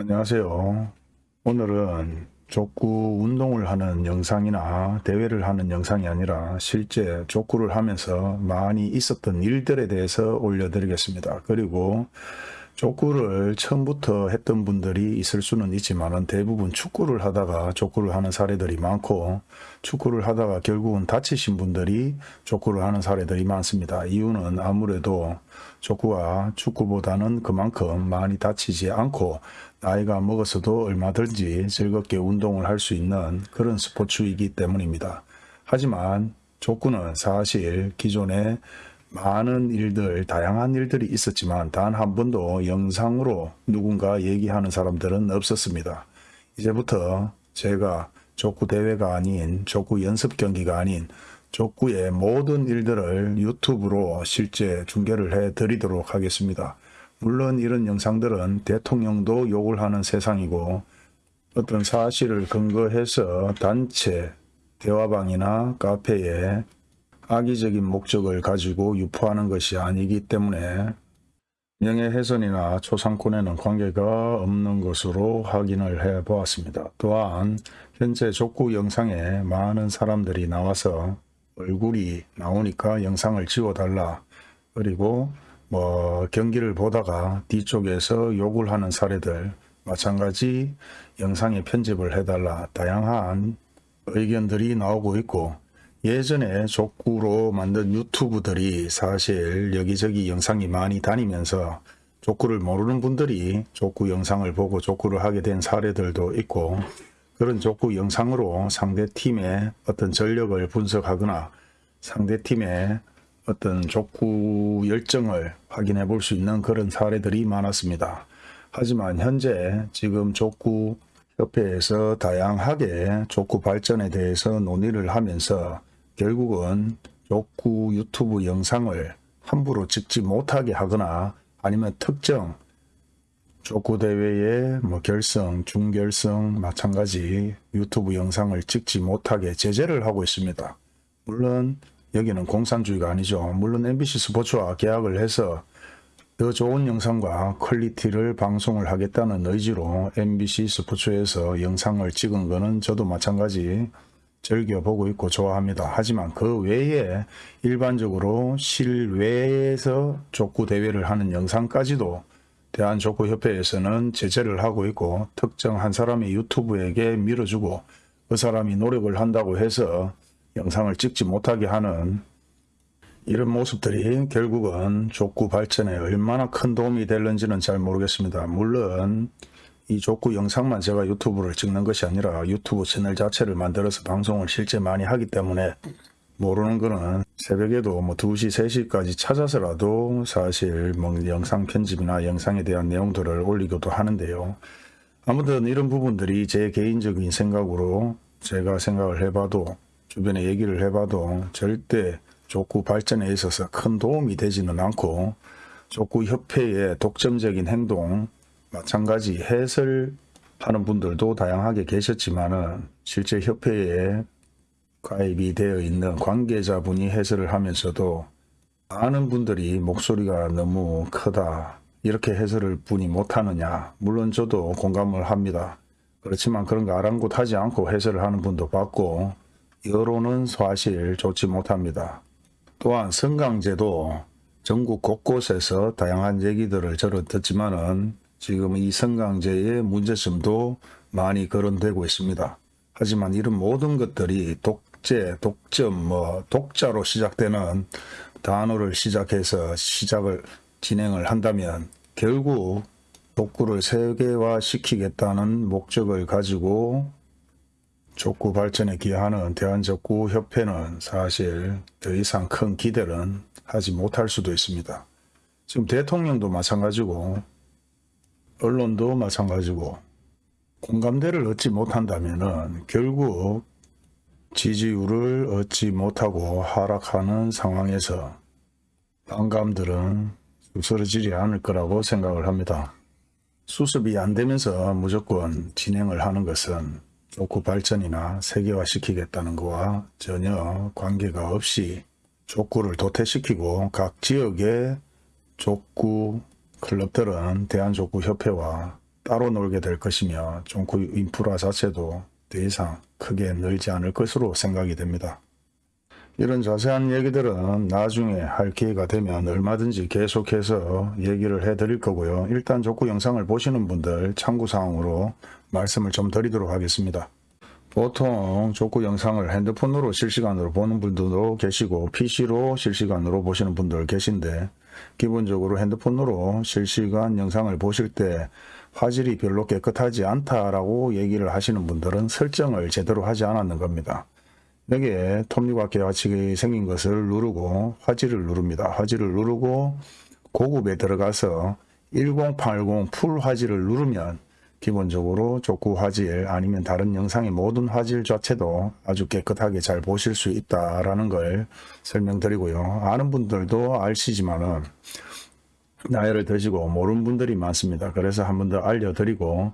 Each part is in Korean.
안녕하세요. 오늘은 족구 운동을 하는 영상이나 대회를 하는 영상이 아니라 실제 족구를 하면서 많이 있었던 일들에 대해서 올려드리겠습니다. 그리고 족구를 처음부터 했던 분들이 있을 수는 있지만 대부분 축구를 하다가 족구를 하는 사례들이 많고 축구를 하다가 결국은 다치신 분들이 족구를 하는 사례들이 많습니다. 이유는 아무래도 족구가 축구보다는 그만큼 많이 다치지 않고 나이가 먹어서도 얼마든지 즐겁게 운동을 할 수 있는 그런 스포츠이기 때문입니다. 하지만 족구는 사실 기존에 많은 일들, 다양한 일들이 있었지만 단 한 번도 영상으로 누군가 얘기하는 사람들은 없었습니다. 이제부터 제가 족구 대회가 아닌 족구 연습 경기가 아닌 족구의 모든 일들을 유튜브로 실제 중계를 해 드리도록 하겠습니다. 물론 이런 영상들은 대통령도 욕을 하는 세상이고 어떤 사실을 근거해서 단체 대화방이나 카페에 악의적인 목적을 가지고 유포하는 것이 아니기 때문에 명예훼손이나 초상권에는 관계가 없는 것으로 확인을 해 보았습니다. 또한 현재 족구 영상에 많은 사람들이 나와서 얼굴이 나오니까 영상을 지워달라 그리고 뭐 경기를 보다가 뒤쪽에서 욕을 하는 사례들 마찬가지 영상에 편집을 해달라 다양한 의견들이 나오고 있고 예전에 족구로 만든 유튜브들이 사실 여기저기 영상이 많이 다니면서 족구를 모르는 분들이 족구 영상을 보고 족구를 하게 된 사례들도 있고 그런 족구 영상으로 상대 팀의 어떤 전력을 분석하거나 상대 팀의 어떤 족구 열정을 확인해 볼 수 있는 그런 사례들이 많았습니다. 하지만 현재 지금 족구 협회에서 다양하게 족구 발전에 대해서 논의를 하면서 결국은 족구 유튜브 영상을 함부로 찍지 못하게 하거나 아니면 특정 족구 대회의 뭐 결승, 준결승 마찬가지 유튜브 영상을 찍지 못하게 제재를 하고 있습니다. 물론 여기는 공산주의가 아니죠. 물론 MBC 스포츠와 계약을 해서 더 좋은 영상과 quality를 방송을 하겠다는 의지로 MBC 스포츠에서 영상을 찍은 거는 저도 마찬가지 즐겨보고 있고 좋아합니다. 하지만 그 외에 일반적으로 실외에서 족구 대회를 하는 영상까지도 대한족구협회에서는 제재를 하고 있고 특정 한 사람의 유튜브에게 밀어주고 그 사람이 노력을 한다고 해서 영상을 찍지 못하게 하는 이런 모습들이 결국은 족구 발전에 얼마나 큰 도움이 될는지는 잘 모르겠습니다. 물론 이 족구 영상만 제가 유튜브를 찍는 것이 아니라 유튜브 채널 자체를 만들어서 방송을 실제 많이 하기 때문에 모르는 거는 새벽에도 뭐 2시, 3시까지 찾아서라도 사실 뭐 영상 편집이나 영상에 대한 내용들을 올리기도 하는데요. 아무튼 이런 부분들이 제 개인적인 생각으로 제가 생각을 해봐도 주변에 얘기를 해봐도 절대 족구 발전에 있어서 큰 도움이 되지는 않고 족구 협회의 독점적인 행동 마찬가지 해설하는 분들도 다양하게 계셨지만은 실제 협회에 가입이 되어 있는 관계자분이 해설을 하면서도 많은 분들이 목소리가 너무 크다 이렇게 해설을 분이 못하느냐 물론 저도 공감을 합니다. 그렇지만 그런 거 아랑곳하지 않고 해설을 하는 분도 봤고 여론은 사실 좋지 못합니다. 또한 성강제도 전국 곳곳에서 다양한 얘기들을 저는 듣지만은 지금 이 성강제의 문제점도 많이 거론되고 있습니다. 하지만 이런 모든 것들이 독재, 독점, 뭐 독자로 시작되는 단어를 시작해서 시작을 진행을 한다면 결국 독구를 세계화 시키겠다는 목적을 가지고 족구 발전에 기여하는 대한족구협회는 사실 더 이상 큰 기대는 하지 못할 수도 있습니다. 지금 대통령도 마찬가지고 언론도 마찬가지고 공감대를 얻지 못한다면 결국 지지율을 얻지 못하고 하락하는 상황에서 반감들은 쓰러지지 않을 거라고 생각을 합니다. 수습이 안 되면서 무조건 진행을 하는 것은 족구 발전이나 세계화시키겠다는 것과 전혀 관계가 없이 족구를 도태시키고 각 지역의 족구 클럽들은 대한족구협회와 따로 놀게 될 것이며 종구 인프라 자체도 더 이상 크게 늘지 않을 것으로 생각이 됩니다. 이런 자세한 얘기들은 나중에 할 기회가 되면 얼마든지 계속해서 얘기를 해 드릴 거고요. 일단 족구 영상을 보시는 분들 참고사항으로 말씀을 좀 드리도록 하겠습니다. 보통 족구 영상을 핸드폰으로 실시간으로 보는 분들도 계시고 PC로 실시간으로 보시는 분들 계신데 기본적으로 핸드폰으로 실시간 영상을 보실 때 화질이 별로 깨끗하지 않다라고 얘기를 하시는 분들은 설정을 제대로 하지 않았는 겁니다. 여기에 톱니바퀴 같이 생긴 것을 누르고 화질을 누릅니다. 화질을 누르고 고급에 들어가서 1080 풀 화질을 누르면 기본적으로 족구 화질 아니면 다른 영상의 모든 화질 자체도 아주 깨끗하게 잘 보실 수 있다라는 걸 설명드리고요. 아는 분들도 아시지만은 나이를 드시고 모르는 분들이 많습니다. 그래서 한 번 더 알려드리고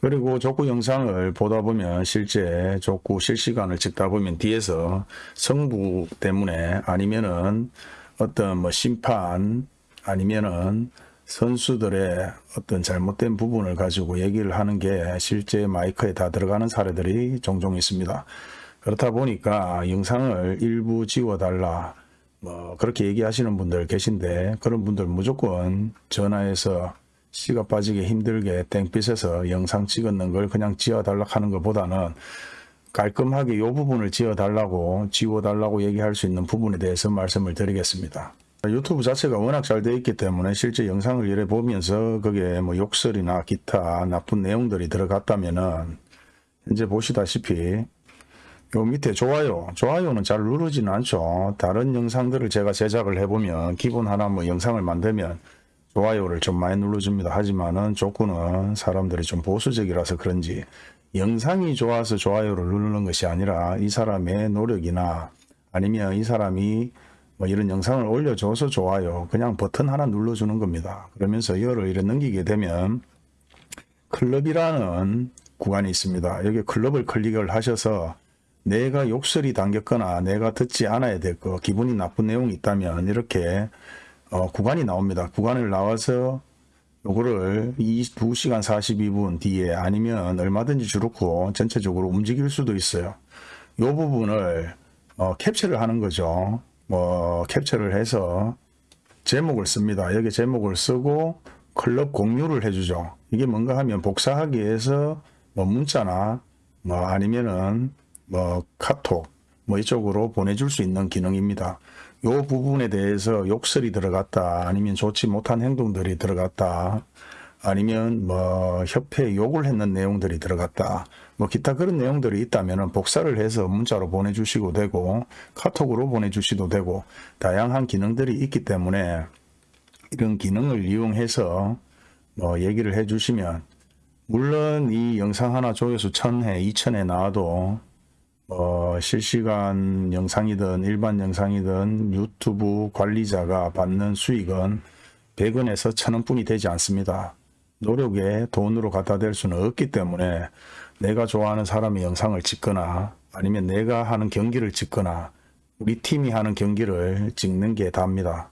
그리고 족구 영상을 보다 보면 실제 족구 실시간을 찍다 보면 뒤에서 성부 때문에 아니면은 어떤 뭐 심판 아니면은 선수들의 어떤 잘못된 부분을 가지고 얘기를 하는 게 실제 마이크에 다 들어가는 사례들이 종종 있습니다. 그렇다 보니까 영상을 일부 지워달라 뭐 그렇게 얘기하시는 분들 계신데 그런 분들 무조건 전화해서 씨가 빠지게 힘들게 땡빛에서 영상 찍었는 걸 그냥 지워달라 하는 것보다는 깔끔하게 이 부분을 지워달라고 지워달라고 얘기할 수 있는 부분에 대해서 말씀을 드리겠습니다. 유튜브 자체가 워낙 잘 되어 있기 때문에 실제 영상을 이래 보면서 그게 뭐 욕설이나 기타 나쁜 내용들이 들어갔다면은 현재 보시다시피 요 밑에 좋아요 좋아요는 잘 누르지는 않죠. 다른 영상들을 제가 제작을 해보면 기본 하나 뭐 영상을 만들면 좋아요를 좀 많이 눌러줍니다. 하지만은 조건은 사람들이 좀 보수적이라서 그런지 영상이 좋아서 좋아요를 누르는 것이 아니라 이 사람의 노력이나 아니면 이 사람이 뭐 이런 영상을 올려줘서 좋아요 그냥 버튼 하나 눌러주는 겁니다 그러면서 이거를 이래 넘기게 되면 클럽이라는 구간이 있습니다 여기 클럽을 클릭을 하셔서 내가 욕설이 담겼거나 내가 듣지 않아야 될 거 기분이 나쁜 내용이 있다면 이렇게 어, 구간이 나옵니다. 구간을 나와서 요거를 2시간 42분 뒤에 아니면 얼마든지 주놓고 전체적으로 움직일 수도 있어요. 요 부분을 어, 캡처를 하는 거죠. 뭐 캡처를 해서 제목을 씁니다. 여기 제목을 쓰고 클럽 공유를 해주죠. 이게 뭔가 하면 복사하기 위해서 뭐 문자나 뭐 아니면은 뭐 카톡 뭐 이쪽으로 보내줄 수 있는 기능입니다. 요 부분에 대해서 욕설이 들어갔다 아니면 좋지 못한 행동들이 들어갔다 아니면 뭐 협회에 욕을 했는 내용들이 들어갔다 뭐 기타 그런 내용들이 있다면 복사를 해서 문자로 보내주시고 되고 카톡으로 보내주시도 되고 다양한 기능들이 있기 때문에 이런 기능을 이용해서 뭐 얘기를 해 주시면 물론 이 영상 하나 조회수 1000회 2000회 나와도 어, 실시간 영상이든 일반 영상이든 유튜브 관리자가 받는 수익은 100원에서 1000원 뿐이 되지 않습니다. 노력에 돈으로 갖다 댈 수는 없기 때문에 내가 좋아하는 사람의 영상을 찍거나 아니면 내가 하는 경기를 찍거나 우리 팀이 하는 경기를 찍는 게 답니다.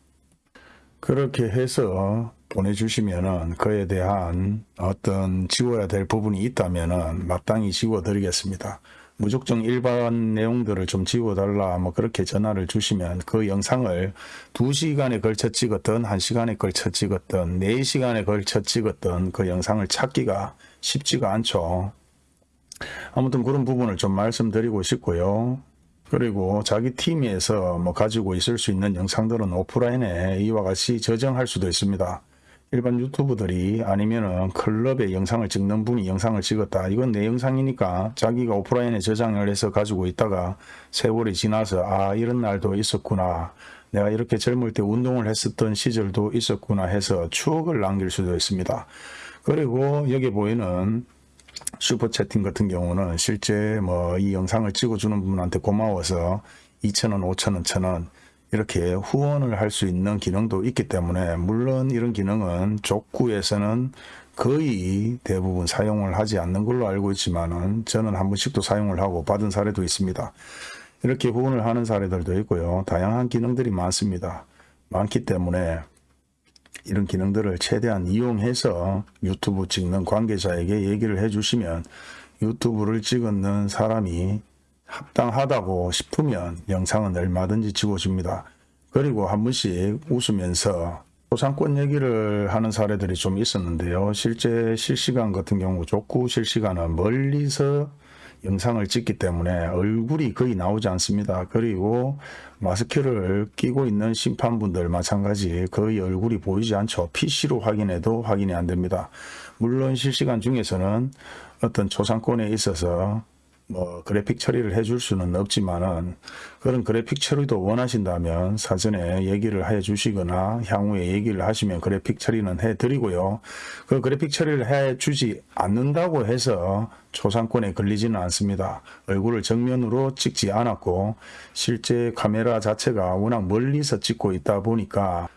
그렇게 해서 보내주시면은 그에 대한 어떤 지워야 될 부분이 있다면은 마땅히 지워드리겠습니다. 무조건 일반 내용들을 좀 지워달라 뭐 그렇게 전화를 주시면 그 영상을 2시간에 걸쳐 찍었던 1시간에 걸쳐 찍었던 4시간에 걸쳐 찍었던 그 영상을 찾기가 쉽지가 않죠. 아무튼 그런 부분을 좀 말씀드리고 싶고요. 그리고 자기 팀에서 뭐 가지고 있을 수 있는 영상들은 오프라인에 이와 같이 저장할 수도 있습니다. 일반 유튜브들이 아니면은 클럽에 영상을 찍는 분이 영상을 찍었다. 이건 내 영상이니까 자기가 오프라인에 저장을 해서 가지고 있다가 세월이 지나서 아 이런 날도 있었구나. 내가 이렇게 젊을 때 운동을 했었던 시절도 있었구나 해서 추억을 남길 수도 있습니다. 그리고 여기 보이는 슈퍼 채팅 같은 경우는 실제 뭐 이 영상을 찍어주는 분한테 고마워서 2,000원, 5,000원, 1,000원 이렇게 후원을 할 수 있는 기능도 있기 때문에 물론 이런 기능은 족구에서는 거의 대부분 사용을 하지 않는 걸로 알고 있지만 은 저는 한 번씩도 사용을 하고 받은 사례도 있습니다. 이렇게 후원을 하는 사례들도 있고요. 다양한 기능들이 많습니다. 많기 때문에 이런 기능들을 최대한 이용해서 유튜브 찍는 관계자에게 얘기를 해주시면 유튜브를 찍는 사람이 합당하다고 싶으면 영상은 얼마든지 찍어줍니다. 그리고 한 번씩 웃으면서 소상권 얘기를 하는 사례들이 좀 있었는데요. 실제 실시간 같은 경우 족구 실시간은 멀리서 영상을 찍기 때문에 얼굴이 거의 나오지 않습니다. 그리고 마스크를 끼고 있는 심판분들 마찬가지 거의 얼굴이 보이지 않죠. PC로 확인해도 확인이 안 됩니다. 물론 실시간 중에서는 어떤 초상권에 있어서 뭐 그래픽 처리를 해줄 수는 없지만은 그런 그래픽 처리도 원하신다면 사전에 얘기를 해 주시거나 향후에 얘기를 하시면 그래픽 처리는 해 드리고요. 그 그래픽 처리를 해 주지 않는다고 해서 초상권에 걸리지는 않습니다. 얼굴을 정면으로 찍지 않았고 실제 카메라 자체가 워낙 멀리서 찍고 있다 보니까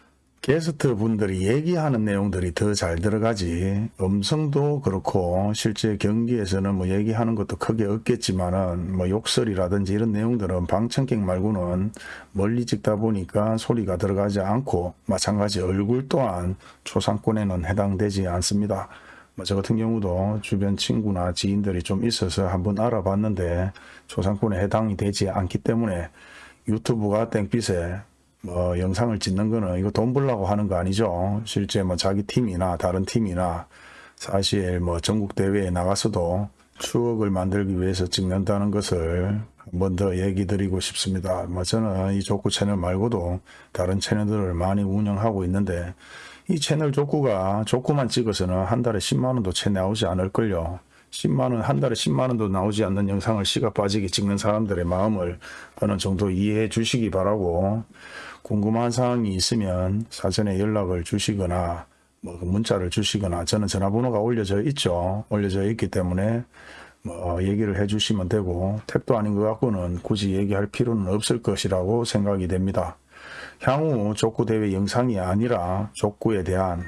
게스트 분들이 얘기하는 내용들이 더 잘 들어가지 음성도 그렇고 실제 경기에서는 뭐 얘기하는 것도 크게 없겠지만은 뭐 욕설이라든지 이런 내용들은 방청객 말고는 멀리 찍다 보니까 소리가 들어가지 않고 마찬가지 얼굴 또한 초상권에는 해당되지 않습니다. 뭐저 같은 경우도 주변 친구나 지인들이 좀 있어서 한번 알아봤는데 초상권에 해당이 되지 않기 때문에 유튜브가 땡빛에 뭐 영상을 찍는 거는 이거 돈 벌라고 하는 거 아니죠. 실제 뭐 자기 팀이나 다른 팀이나 사실 뭐 전국 대회에 나가서도 추억을 만들기 위해서 찍는다는 것을 한번 더 얘기 드리고 싶습니다. 뭐 저는 이 족구 채널 말고도 다른 채널들을 많이 운영하고 있는데 이 채널 족구가 족구만 찍어서는 한 달에 10만 원도 채 나오지 않을걸요. 10만 원, 한 달에 10만 원도 나오지 않는 영상을 시가 빠지게 찍는 사람들의 마음을 어느 정도 이해해 주시기 바라고 궁금한 사항이 있으면 사전에 연락을 주시거나 뭐그 문자를 주시거나 저는 전화번호가 올려져 있죠. 올려져 있기 때문에 뭐 얘기를 해 주시면 되고 택도 아닌 것 같고는 굳이 얘기할 필요는 없을 것이라고 생각이 됩니다. 향후 족구 대회 영상이 아니라 족구에 대한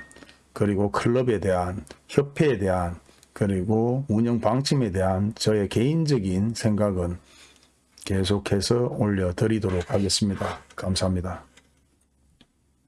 그리고 클럽에 대한 협회에 대한 그리고 운영 방침에 대한 저의 개인적인 생각은 계속해서 올려드리도록 하겠습니다. 감사합니다.